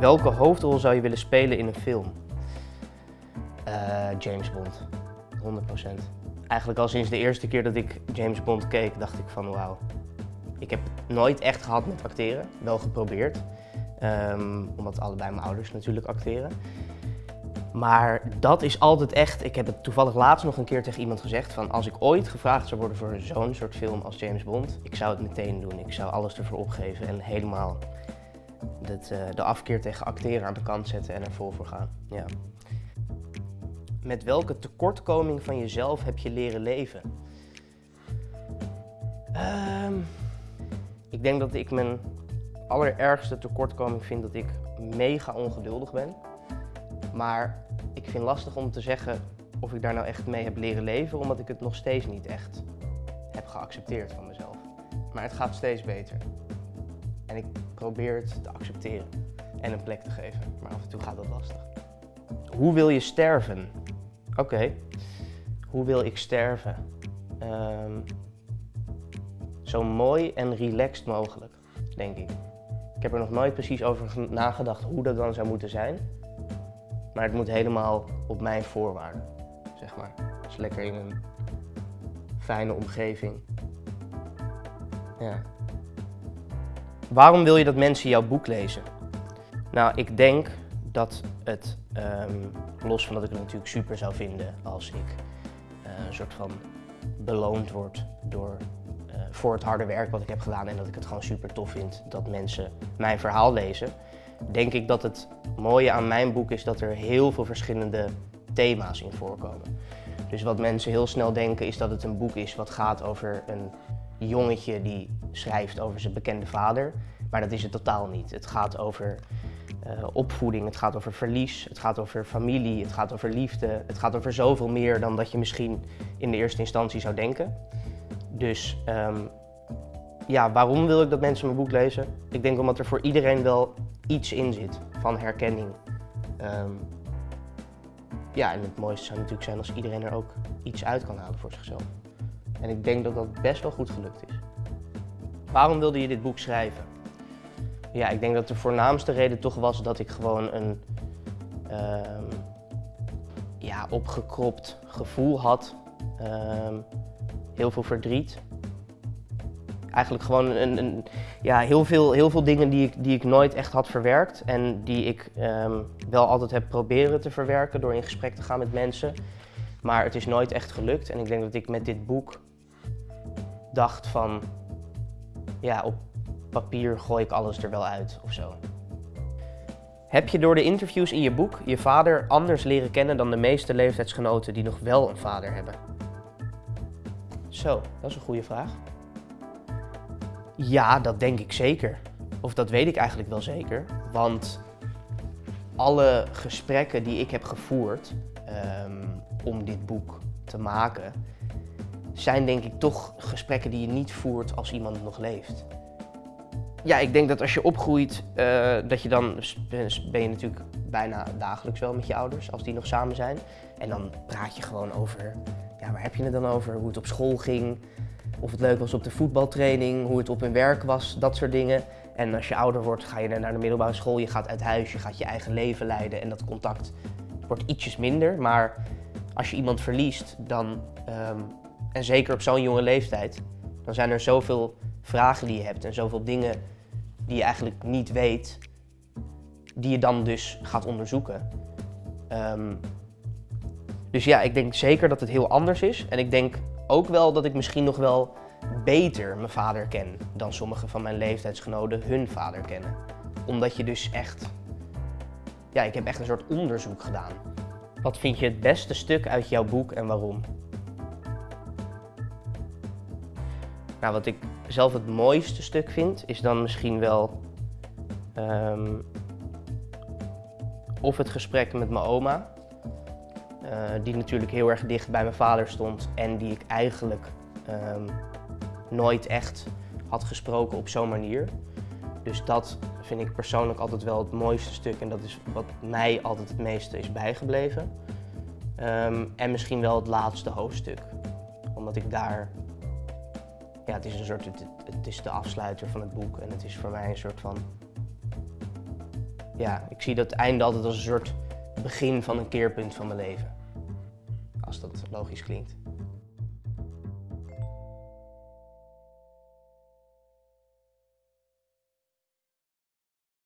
Welke hoofdrol zou je willen spelen in een film? Eh, James Bond, 100%. Eigenlijk al sinds de eerste keer dat ik James Bond keek, dacht ik van wauw. Ik heb nooit echt gehad met acteren, wel geprobeerd. Ehm, omdat allebei mijn ouders natuurlijk acteren. Maar dat is altijd echt, ik heb het toevallig laatst nog een keer tegen iemand gezegd van als ik ooit gevraagd zou worden voor zo'n soort film als James Bond, ik zou het meteen doen. Ik zou alles ervoor opgeven en helemaal het, uh, de afkeer tegen acteren aan de kant zetten en er vol voor gaan. Ja. Met welke tekortkoming van jezelf heb je leren leven? Ehm, ik denk dat ik mijn allerergste tekortkoming vind dat ik mega ongeduldig ben. Maar ik vind het lastig om te zeggen of ik daar nou echt mee heb leren leven, omdat ik het nog steeds niet echt heb geaccepteerd van mezelf. Maar het gaat steeds beter. En ik probeer het te accepteren en een plek te geven. Maar af en toe gaat dat lastig. Hoe wil je sterven? Oké, hoe wil ik sterven? Um, zo mooi en relaxed mogelijk, denk ik. Ik heb er nog nooit precies over nagedacht hoe dat dan zou moeten zijn. Maar het moet helemaal op mijn voorwaarden, zeg maar. Dus lekker in een fijne omgeving. Ja. Waarom wil je dat mensen jouw boek lezen? Nou, ik denk dat het, um, los van dat ik het natuurlijk super zou vinden als ik uh, een soort van beloond word door, uh, voor het harde werk wat ik heb gedaan en dat ik het gewoon super tof vind dat mensen mijn verhaal lezen, denk ik dat het mooie aan mijn boek is dat er heel veel verschillende thema's in voorkomen. Dus wat mensen heel snel denken is dat het een boek is wat gaat over een jongetje die schrijft over zijn bekende vader. Maar dat is het totaal niet. Het gaat over uh, opvoeding, het gaat over verlies, het gaat over familie, het gaat over liefde. Het gaat over zoveel meer dan dat je misschien in de eerste instantie zou denken. Dus um, ja, waarom wil ik dat mensen mijn boek lezen? Ik denk omdat er voor iedereen wel iets in zit van herkenning. Um, ja, en het mooiste zou natuurlijk zijn als iedereen er ook iets uit kan halen voor zichzelf. En ik denk dat dat best wel goed gelukt is. Waarom wilde je dit boek schrijven? Ja, ik denk dat de voornaamste reden toch was dat ik gewoon een um, ja, opgekropt gevoel had. Um, heel veel verdriet. Eigenlijk gewoon een, een, ja, heel, veel, heel veel dingen die ik, die ik nooit echt had verwerkt. En die ik um, wel altijd heb proberen te verwerken door in gesprek te gaan met mensen. Maar het is nooit echt gelukt. En ik denk dat ik met dit boek dacht van... Ja, op papier gooi ik alles er wel uit of zo. Heb je door de interviews in je boek je vader anders leren kennen dan de meeste leeftijdsgenoten die nog wel een vader hebben? Zo, dat is een goede vraag. Ja, dat denk ik zeker. Of dat weet ik eigenlijk wel zeker. Want alle gesprekken die ik heb gevoerd um, om dit boek te maken, zijn denk ik toch gesprekken die je niet voert als iemand nog leeft. Ja, ik denk dat als je opgroeit, uh, dat je dan ben je natuurlijk bijna dagelijks wel met je ouders, als die nog samen zijn. En dan praat je gewoon over, ja, waar heb je het dan over? Hoe het op school ging, of het leuk was op de voetbaltraining, hoe het op hun werk was, dat soort dingen. En als je ouder wordt, ga je naar de middelbare school, je gaat uit huis, je gaat je eigen leven leiden en dat contact wordt ietsjes minder. Maar als je iemand verliest, dan, um, en zeker op zo'n jonge leeftijd, dan zijn er zoveel vragen die je hebt en zoveel dingen die je eigenlijk niet weet, die je dan dus gaat onderzoeken. Um, dus ja, ik denk zeker dat het heel anders is. En ik denk ook wel dat ik misschien nog wel beter mijn vader ken dan sommige van mijn leeftijdsgenoten hun vader kennen. Omdat je dus echt... Ja, ik heb echt een soort onderzoek gedaan. Wat vind je het beste stuk uit jouw boek en waarom? Nou, wat ik zelf het mooiste stuk vind, is dan misschien wel um, of het gesprek met mijn oma. Uh, die natuurlijk heel erg dicht bij mijn vader stond en die ik eigenlijk um, nooit echt had gesproken op zo'n manier. Dus dat vind ik persoonlijk altijd wel het mooiste stuk en dat is wat mij altijd het meeste is bijgebleven. Um, en misschien wel het laatste hoofdstuk. Omdat ik daar ja, het is een soort, het, het, is de afsluiter van het boek en het is voor mij een soort van, ja, ik zie dat einde altijd als een soort begin van een keerpunt van mijn leven. Als dat logisch klinkt.